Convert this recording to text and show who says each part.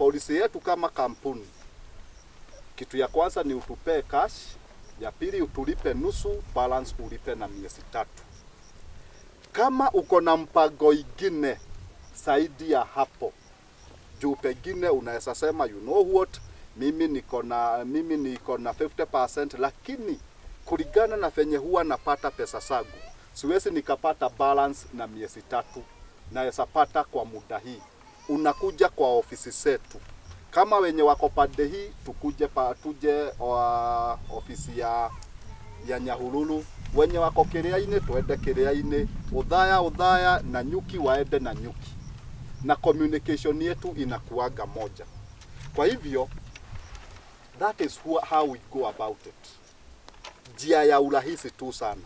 Speaker 1: Polisi yetu kama kampuni, kitu ya kwanza ni utupee cash, ya pili utulipe nusu, balance ulipe na miezi tatu. Kama uko na mpango ingine zaidi ya hapo, juu pengine unaweza sema you know what, mimi niko na mimi niko na 50% lakini kulingana na venye huwa napata pesa zangu siwezi nikapata balance na miezi tatu, naweza pata kwa muda hii. Unakuja kwa ofisi zetu, kama wenye wako pande hii, tukuje pa, tuje wa ofisi ya ya Nyahururu, wenye wako Kiriaini tuende twende udhaya udhaya na Nyuki waende na Nyuki, na communication yetu inakuaga moja. Kwa hivyo that is who- how we go about it, njia ya urahisi tu sana.